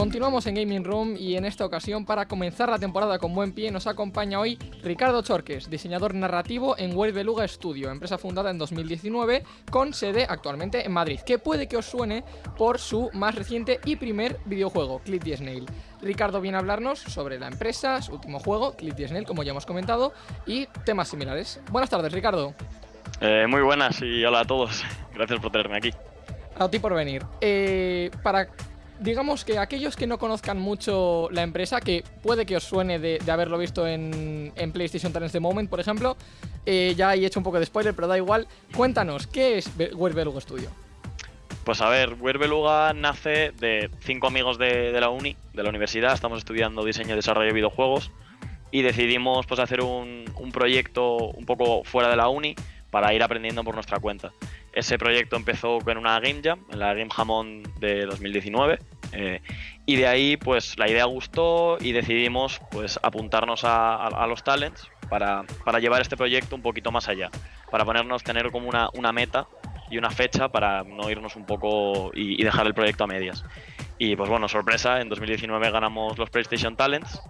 Continuamos en Gaming Room y en esta ocasión para comenzar la temporada con buen pie nos acompaña hoy Ricardo Chorques, diseñador narrativo en Web Beluga Studio, empresa fundada en 2019 con sede actualmente en Madrid, que puede que os suene por su más reciente y primer videojuego, Clip the Snail. Ricardo viene a hablarnos sobre la empresa, su último juego, Clip the Snail, como ya hemos comentado, y temas similares. Buenas tardes, Ricardo. Eh, muy buenas y hola a todos. Gracias por tenerme aquí. A ti por venir. Eh, para digamos que aquellos que no conozcan mucho la empresa, que puede que os suene de, haberlo visto en, PlayStation Talents The Moment, por ejemplo, eh, ya he hecho un poco de spoiler, pero da igual. Cuéntanos, ¿qué es Werbeluga Studio? Pues a ver, Werbeluga nace de cinco amigos de, la uni, de la universidad, estamos estudiando diseño y desarrollo de videojuegos y decidimos pues hacer un proyecto un poco fuera de la uni para ir aprendiendo por nuestra cuenta. Ese proyecto empezó con una Game Jam, la Game Jamón de 2019, eh, y de ahí pues la idea gustó y decidimos pues apuntarnos a, los talents para, llevar este proyecto un poquito más allá, para ponernos, tener como una, una meta y una fecha para no irnos un poco y, y dejar el proyecto a medias. Y pues bueno, sorpresa, en 2019 ganamos los PlayStation Talents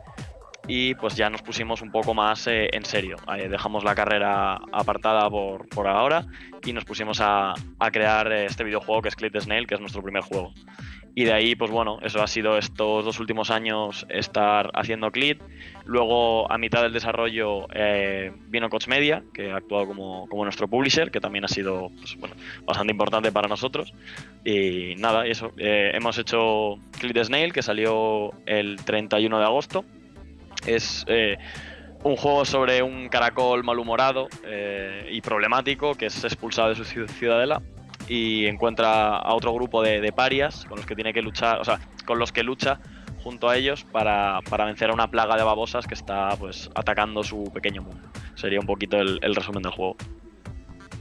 y pues ya nos pusimos un poco más eh, en serio. Eh, dejamos la carrera apartada por, por ahora y nos pusimos a, a, crear eh, este videojuego que es Clip the Snail, que es nuestro primer juego. Y de ahí, pues bueno, eso ha sido estos dos últimos años estar haciendo Clip. Luego, a mitad del desarrollo, vino Coach Media, que ha actuado como, como nuestro publisher, que también ha sido pues, bueno, bastante importante para nosotros. Y nada, eso. hemos hecho Clip the Snail, que salió el 31 de agosto es eh, un juego sobre un caracol malhumorado eh, y problemático que es expulsado de su ciudadela y encuentra a otro grupo de, parias con los que tiene que luchar, o sea, con los que lucha junto a ellos para, vencer a una plaga de babosas que está pues atacando su pequeño mundo. Sería un poquito el, resumen del juego.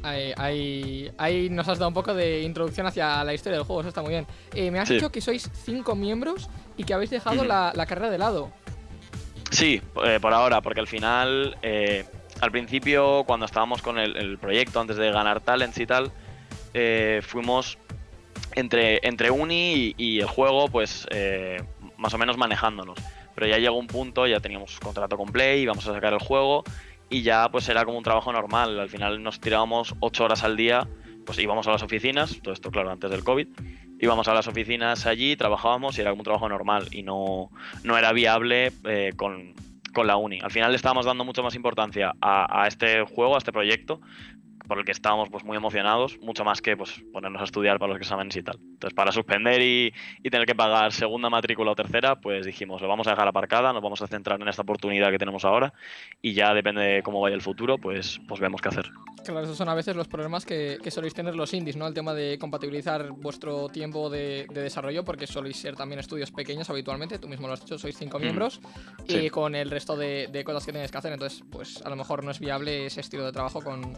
Ahí, nos has dado un poco de introducción hacia la historia del juego, eso está muy bien. Eh, me has dicho que sois cinco miembros y que habéis dejado la, la, carrera de lado. Sí, eh, por ahora, porque al final, eh, al principio, cuando estábamos con el, proyecto, antes de ganar talents y tal, eh, fuimos entre, entre uni y, el juego, pues más o menos manejándonos. Pero ya llegó un punto, ya teníamos contrato con Play, íbamos a sacar el juego y ya pues era como un trabajo normal. Al final nos tirábamos ocho horas al día, pues íbamos a las oficinas, todo esto claro antes del COVID, íbamos a las oficinas allí, trabajábamos y era un trabajo normal y no, no era viable eh, con, la uni. Al final le estábamos dando mucha más importancia a, este juego, a este proyecto, por el que estábamos pues, muy emocionados, mucho más que pues, ponernos a estudiar para los exámenes y tal. Entonces, para suspender y, tener que pagar segunda matrícula o tercera, pues dijimos, lo vamos a dejar aparcada, nos vamos a centrar en esta oportunidad que tenemos ahora y ya depende de cómo vaya el futuro, pues, pues vemos qué hacer. Claro, esos son a veces los problemas que, que soléis tener los indies, ¿no? El tema de compatibilizar vuestro tiempo de, desarrollo, porque soléis ser también estudios pequeños habitualmente, tú mismo lo has dicho, sois cinco mm. miembros, y con el resto de, de cosas que tenéis que hacer, entonces, pues a lo mejor no es viable ese estilo de trabajo con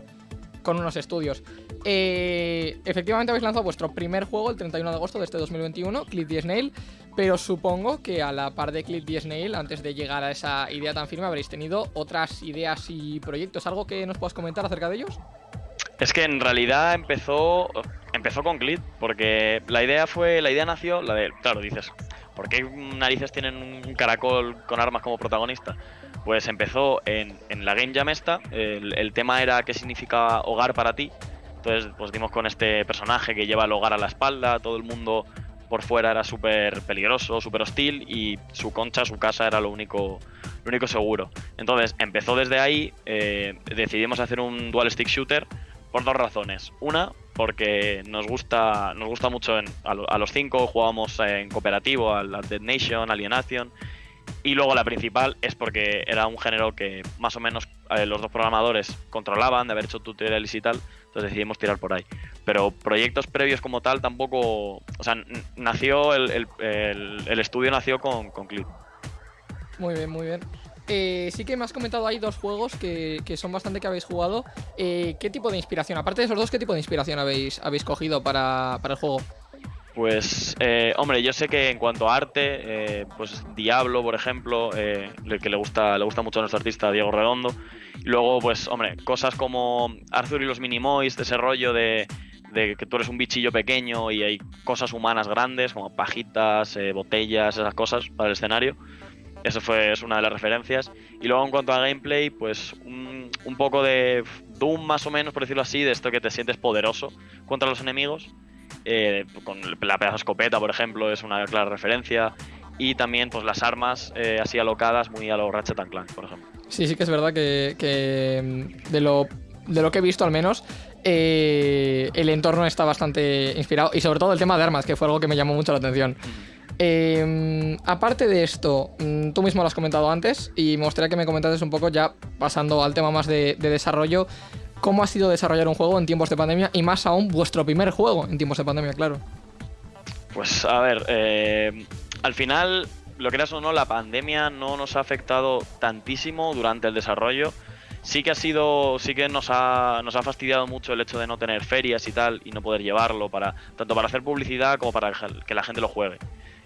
con unos estudios. Eh, efectivamente habéis lanzado vuestro primer juego el 31 de agosto de este 2021, Clip the Snail, pero supongo que a la par de Clip the Snail, antes de llegar a esa idea tan firme, habréis tenido otras ideas y proyectos. ¿Algo que nos puedas comentar acerca de ellos? Es que en realidad empezó empezó con Clip, porque la idea fue, la idea nació, la de, claro, dices, ¿por qué narices tienen un caracol con armas como protagonista? Pues empezó en, la Game Jam esta, el, tema era qué significa hogar para ti. Entonces, pues dimos con este personaje que lleva el hogar a la espalda, todo el mundo por fuera era súper peligroso, súper hostil y su concha, su casa era lo único, lo único seguro. Entonces, empezó desde ahí, eh, decidimos hacer un dual stick shooter por dos razones. Una, porque nos gusta, nos gusta mucho a, los cinco, jugábamos en cooperativo, al Dead Nation, Alienation y luego la principal es porque era un género que más o menos eh, los dos programadores controlaban de haber hecho tutoriales y tal, entonces decidimos tirar por ahí. Pero proyectos previos como tal tampoco. O sea, nació el, el, estudio nació con, con Clip. Muy bien, muy bien. Eh, sí que me has comentado ahí dos juegos que, son bastante que habéis jugado. Eh, ¿Qué tipo de inspiración? Aparte de esos dos, ¿qué tipo de inspiración habéis, habéis cogido para, el juego? Pues, eh, hombre, yo sé que en cuanto a arte, pues Diablo, por ejemplo, el que le gusta, le gusta mucho a nuestro artista Diego Redondo. Y luego, pues, hombre, cosas como Arthur y los Minimoys, de ese rollo de, que tú eres un bichillo pequeño y hay cosas humanas grandes, como pajitas, botellas, esas cosas para el escenario. Eso fue es una de las referencias. Y luego en cuanto a gameplay, pues un, poco de Doom más o menos, por decirlo así, de esto que te sientes poderoso contra los enemigos. Eh, con la pedazo escopeta, por ejemplo, es una clara referencia. Y también pues las armas eh, así alocadas, muy a lo Ratchet Clank, por ejemplo. Sí, sí que es verdad que, mm, de, lo, de lo que he visto al menos, eh, el entorno está bastante inspirado. Y sobre todo el tema de armas, que fue algo que me llamó mucho la atención. Em, aparte de esto, mm, tú mismo lo has comentado antes y me gustaría que me comentases un poco ya pasando al tema más de, desarrollo, cómo ha sido desarrollar un juego en tiempos de pandemia y más aún vuestro primer juego en tiempos de pandemia, claro. Pues a ver, eh, al final, lo que o no, la pandemia no nos ha afectado tantísimo durante el desarrollo. Sí que ha sido, sí que nos ha, nos ha fastidiado mucho el hecho de no tener ferias y tal y no poder llevarlo para tanto para hacer publicidad como para que la gente lo juegue.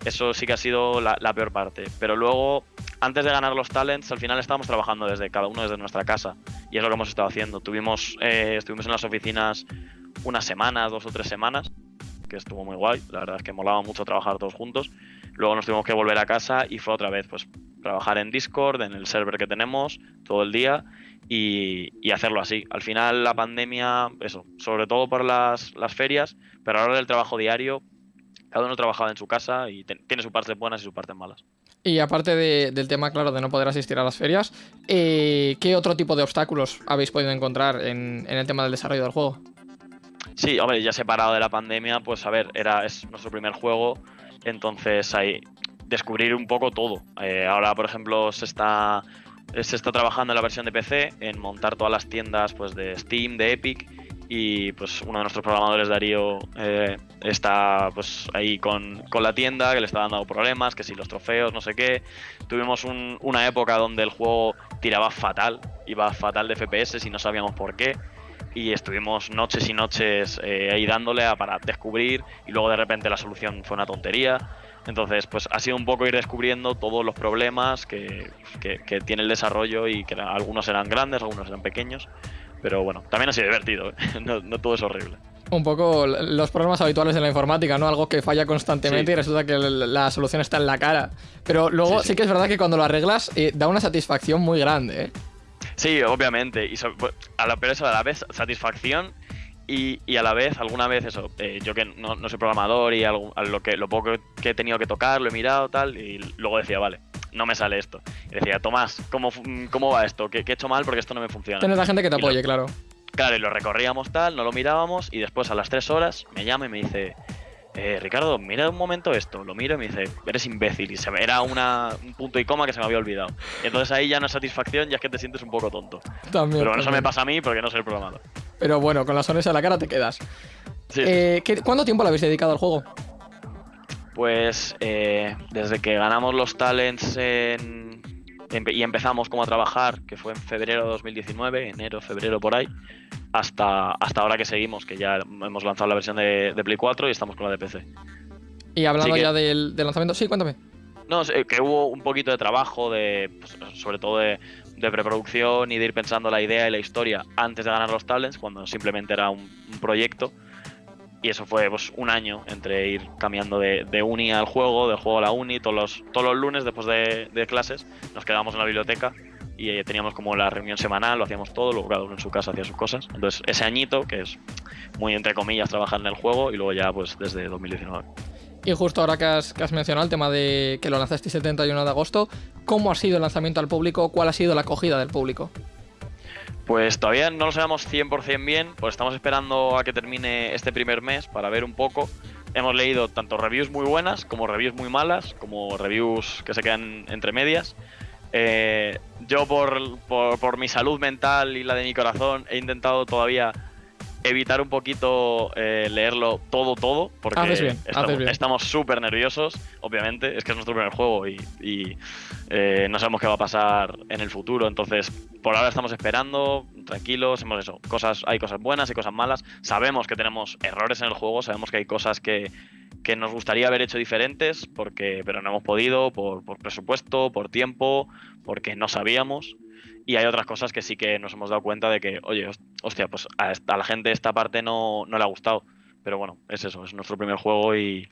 Eso sí que ha sido la, peor parte. Pero luego, antes de ganar los talents, al final estábamos trabajando desde cada uno desde nuestra casa. Y es lo que hemos estado haciendo. Tuvimos, eh, estuvimos en las oficinas unas semanas, dos o tres semanas, que estuvo muy guay. La verdad es que molaba mucho trabajar todos juntos. Luego nos tuvimos que volver a casa y fue otra vez, pues, trabajar en Discord, en el server que tenemos, todo el día. Y, hacerlo así. Al final la pandemia, eso, sobre todo por las, las ferias, pero ahora el trabajo diario, cada uno trabajaba en su casa y tiene sus partes buenas y sus partes malas. Y aparte del tema, claro, de no poder asistir a las ferias, eh, ¿qué otro tipo de obstáculos habéis podido encontrar en, el tema del desarrollo del juego? Sí, hombre, ya separado de la pandemia, pues a ver, era, es nuestro primer juego, entonces hay descubrir un poco todo. Eh, ahora, por ejemplo, se está, se está trabajando en la versión de PC, en montar todas las tiendas pues, de Steam, de Epic, y pues uno de nuestros programadores, Darío, eh, está pues ahí con, la tienda, que le está dando problemas, que si los trofeos, no sé qué. Tuvimos una época donde el juego tiraba fatal, iba fatal de FPS y no sabíamos por qué. Y estuvimos noches y noches eh, ahí dándole para descubrir y luego de repente la solución fue una tontería. Entonces, pues ha sido un poco ir descubriendo todos los problemas que, que tiene el desarrollo y que algunos eran grandes, algunos eran pequeños. Pero bueno, también ha sido divertido, ¿eh? no, todo es horrible. Un poco los problemas habituales de la informática, ¿no? Algo que falla constantemente y resulta que la solución está en la cara. Pero luego sí, que es verdad que cuando lo arreglas eh, da una satisfacción muy grande, ¿eh? Sí, obviamente. Y a la, pero a la vez satisfacción y, a la vez, alguna vez eso, eh, yo que no, soy programador y algo, lo, que, lo poco que he tenido que tocar, lo he mirado tal, y luego decía, vale, no me sale esto. Y decía, Tomás, ¿cómo, cómo va esto? ¿Qué, he hecho mal porque esto no me funciona? Tienes la gente que te apoye, claro. Claro, y lo recorríamos tal, no lo mirábamos y después a las tres horas me llama y me dice, eh, Ricardo, mira un momento esto. Lo miro y me dice, eres imbécil. Y se me, era una, un punto y coma que se me había olvidado. Y entonces ahí ya no es satisfacción, ya es que te sientes un poco tonto. También, Pero bueno, eso me pasa a mí porque no soy el programador. Pero bueno, con la sonrisa en la cara te quedas. Eh, ¿Cuánto tiempo le habéis dedicado al juego? Pues eh, desde que ganamos los talents y empezamos como a trabajar, que fue en febrero de 2019, enero, febrero por ahí, hasta, hasta ahora que seguimos, que ya hemos lanzado la versión de, Play 4 y estamos con la de PC. Y hablando ya del, lanzamiento, sí, cuéntame. No, que hubo un poquito de trabajo, de pues, sobre todo de, preproducción y de ir pensando la idea y la historia antes de ganar los talents, cuando simplemente era un proyecto y eso fue pues, un año entre ir cambiando de, uni al juego, del juego a la uni, todos los, todos los lunes después de, clases nos quedábamos en la biblioteca y eh, teníamos como la reunión semanal, lo hacíamos todo, luego cada uno en su casa hacía sus cosas. Entonces ese añito, que es muy entre comillas trabajar en el juego y luego ya pues desde 2019. Y justo ahora que has, que has, mencionado el tema de que lo lanzaste el 71 de agosto, ¿cómo ha sido el lanzamiento al público? ¿Cuál ha sido la acogida del público? Pues todavía no lo sabemos 100% bien, pues estamos esperando a que termine este primer mes para ver un poco. Hemos leído tanto reviews muy buenas como reviews muy malas, como reviews que se quedan entre medias. Eh, yo por, por, mi salud mental y la de mi corazón he intentado todavía evitar un poquito eh, leerlo todo, todo, porque estamos súper nerviosos, obviamente, es que es nuestro primer juego y, eh, no sabemos qué va a pasar en el futuro, entonces por ahora estamos esperando, tranquilos, hemos eso, cosas, hay cosas buenas y cosas malas, sabemos que tenemos errores en el juego, sabemos que hay cosas que, nos gustaría haber hecho diferentes, porque, pero no hemos podido por, por presupuesto, por tiempo, porque no sabíamos. Y hay otras cosas que sí que nos hemos dado cuenta de que, oye, hostia, pues a, la gente esta parte no, no, le ha gustado. Pero bueno, es eso, es nuestro primer juego y,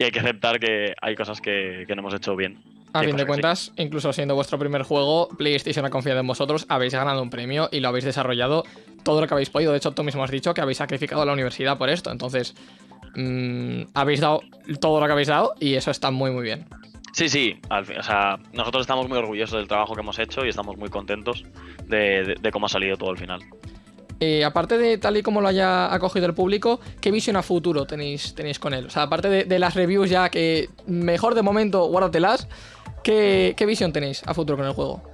hay que aceptar que hay cosas que, no hemos hecho bien. A fin de cuentas, incluso siendo vuestro primer juego, PlayStation ha confiado en vosotros, habéis ganado un premio y lo habéis desarrollado todo lo que habéis podido. De hecho, tú mismo has dicho que habéis sacrificado la universidad por esto. Entonces, mm, habéis dado todo lo que habéis dado y eso está muy, muy bien. Sí, sí, o sea, nosotros estamos muy orgullosos del trabajo que hemos hecho y estamos muy contentos de, cómo ha salido todo el final. Eh, aparte de tal y como lo haya acogido el público, ¿qué visión a futuro tenéis, tenéis con él? O sea, aparte de, las reviews ya que mejor de momento guárdatelas, ¿qué, ¿qué visión tenéis a futuro con el juego?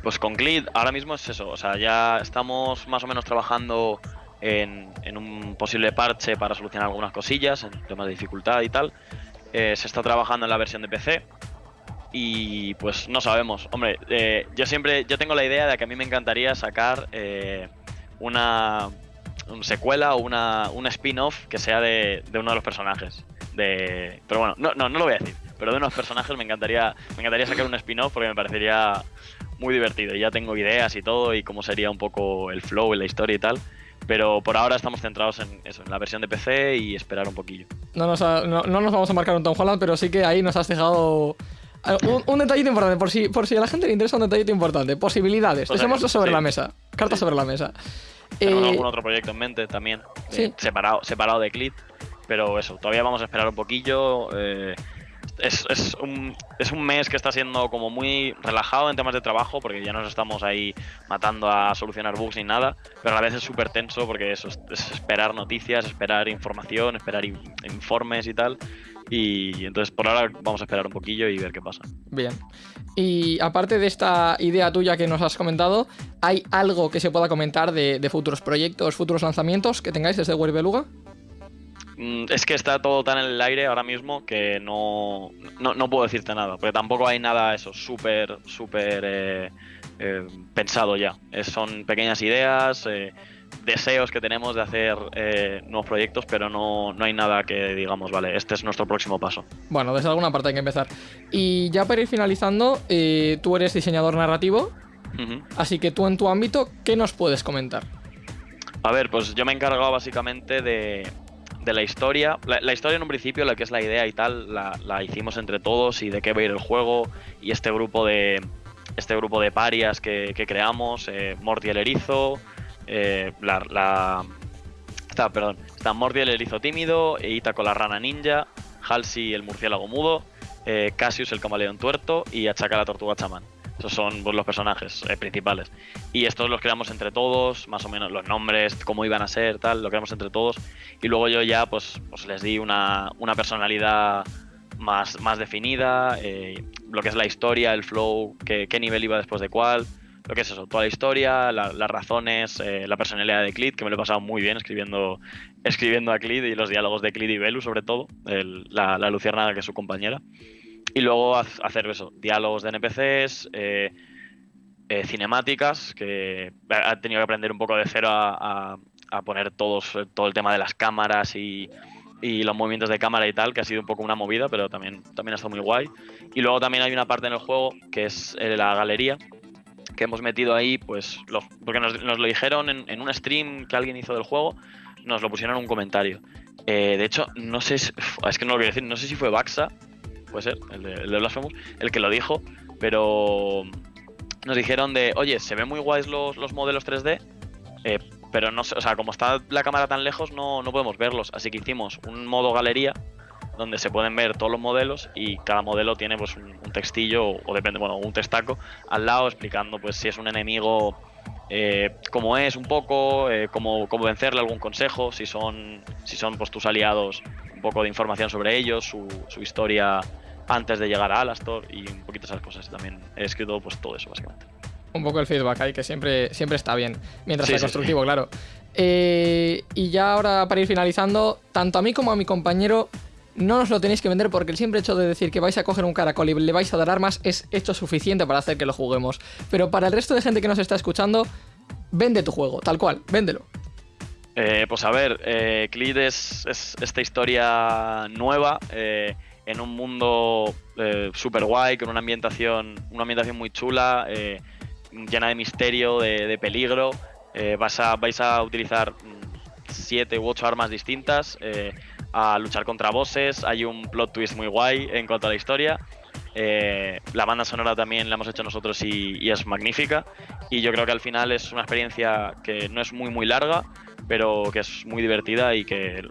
Pues con Glid ahora mismo es eso, o sea, ya estamos más o menos trabajando en, en un posible parche para solucionar algunas cosillas, en temas de dificultad y tal. Eh, se está trabajando en la versión de PC y pues no sabemos. Hombre, eh, yo siempre, yo tengo la idea de que a mí me encantaría sacar eh, una, secuela o una, un spin-off que sea de, uno de los personajes. De, pero bueno, no, no, no lo voy a decir. Pero de unos personajes me encantaría, me encantaría sacar un spin-off porque me parecería muy divertido. Y ya tengo ideas y todo y cómo sería un poco el flow y la historia y tal. Pero por ahora estamos centrados en eso, en la versión de PC y esperar un poquillo. No nos, no, nos vamos a marcar un Tom Holland, pero sí que ahí nos has dejado eh, un, detallito importante, por si, por si a la gente le interesa un detallito importante. Posibilidades, dejémoslo sobre la mesa. Cartas sobre la mesa. Tenemos eh, algún otro proyecto en mente también, eh, separado, separado de Clit, pero eso, todavía vamos a esperar un poquillo. Eh, es, es, un, es un mes que está siendo como muy relajado en temas de trabajo, porque ya no estamos ahí matando a solucionar bugs ni nada, pero a la vez es súper tenso porque eso es, esperar noticias, esperar información, esperar informes y tal. Y entonces por ahora vamos a esperar un poquillo y ver qué pasa. Bien. Y aparte de esta idea tuya que nos has comentado, ¿hay algo que se pueda comentar de, de futuros proyectos, futuros lanzamientos que tengáis desde Web Beluga? Mm, es que está todo tan en el aire ahora mismo que no, no, puedo decirte nada, porque tampoco hay nada eso súper, súper eh, eh, pensado ya. son pequeñas ideas, eh, deseos que tenemos de hacer nuevos proyectos, pero no, no hay nada que digamos, vale, este es nuestro próximo paso. Bueno, desde alguna parte hay que empezar. Y ya para ir finalizando, tú eres diseñador narrativo, así que tú en tu ámbito, ¿qué nos puedes comentar? A ver, pues yo me he encargado básicamente de, de la historia. La, historia en un principio, la que es la idea y tal, la, hicimos entre todos y de qué va a ir el juego y este grupo de este grupo de parias que, creamos, eh, Morty el erizo, eh, la, está, perdón, está Morty el erizo tímido, Ita con la rana ninja, Halsey el murciélago mudo, eh, Cassius el camaleón tuerto y Achaka la tortuga chamán. Esos son pues, los personajes eh, principales. Y estos los creamos entre todos, más o menos los nombres, cómo iban a ser, tal, lo creamos entre todos. Y luego yo ya pues, pues les di una, personalidad más, más definida, eh, lo que es la historia, el flow, qué, qué, nivel iba después de cuál, lo que es eso, toda la historia, las razones, eh, la personalidad de Clid, que me lo he pasado muy bien escribiendo, escribiendo a Clid y los diálogos de Clid y Belu sobre todo, la, la luciérnaga que es su compañera. Y luego hacer eso, diálogos de NPCs, eh, eh, cinemáticas, que ha tenido que aprender un poco de cero a, poner todos, todo el tema de las cámaras y, los movimientos de cámara y tal, que ha sido un poco una movida, pero también, también ha estado muy guay. Y luego también hay una parte en el juego que es eh, la galería, que hemos metido ahí, pues, porque nos, lo dijeron en, un stream que alguien hizo del juego, nos lo pusieron en un comentario. de hecho, no sé, es que no lo quiero decir, no sé si fue Baxa puede ser, el de, el de Blasphemous, el que lo dijo, pero nos dijeron de, oye, se ven muy guays los, los modelos 3D, eh, pero no o sea, como está la cámara tan lejos, no, no podemos verlos. Así que hicimos un modo galería donde se pueden ver todos los modelos y cada modelo tiene pues un, textillo o depende, bueno, un testaco al lado explicando pues si es un enemigo eh, cómo es un poco, eh, cómo, cómo, vencerle, algún consejo, si son, si son pues tus aliados, un poco de información sobre ellos, su, su historia antes de llegar a Alastor y un poquito esas cosas. También he escrito pues todo eso, básicamente. Un poco el feedback ahí, que siempre, siempre está bien, mientras sea constructivo, claro. Eh, y ya ahora para ir finalizando, tanto a mí como a mi compañero no nos lo tenéis que vender porque el simple hecho de decir que vais a coger un caracol y le vais a dar armas es hecho suficiente para hacer que lo juguemos. Pero para el resto de gente que nos está escuchando, vende tu juego, tal cual, véndelo. Eh, pues a ver, eh, es, esta historia nueva eh, en un mundo eh, super guay, con una ambientación, una ambientación muy chula, llena de misterio, de, peligro. vas a, vais a utilizar mm, siete u ocho armas distintas a luchar contra bosses. Hay un plot twist muy guay en cuanto a la historia. Eh, la banda sonora también la hemos hecho nosotros y, es magnífica. Y yo creo que al final es una experiencia que no es muy muy larga, pero que es muy divertida y que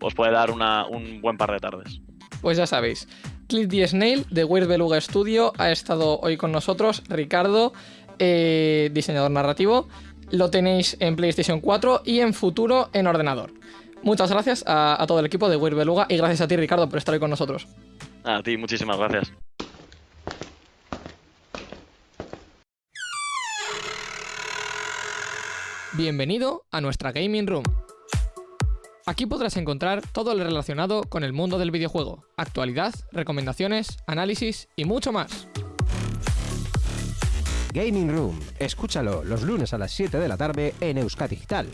os puede dar un buen par de tardes. Pues ya sabéis, Cliff D. Snail de Weird Beluga Studio ha estado hoy con nosotros. Ricardo, eh, diseñador narrativo. Lo tenéis en PlayStation 4 y en futuro en ordenador. Muchas gracias a, todo el equipo de Weird Beluga y gracias a ti, Ricardo, por estar hoy con nosotros. A ti, muchísimas gracias. Bienvenido a nuestra Gaming Room. Aquí podrás encontrar todo lo relacionado con el mundo del videojuego, actualidad, recomendaciones, análisis y mucho más. Gaming Room, escúchalo los lunes a las 7 de la tarde en Euskadi Digital.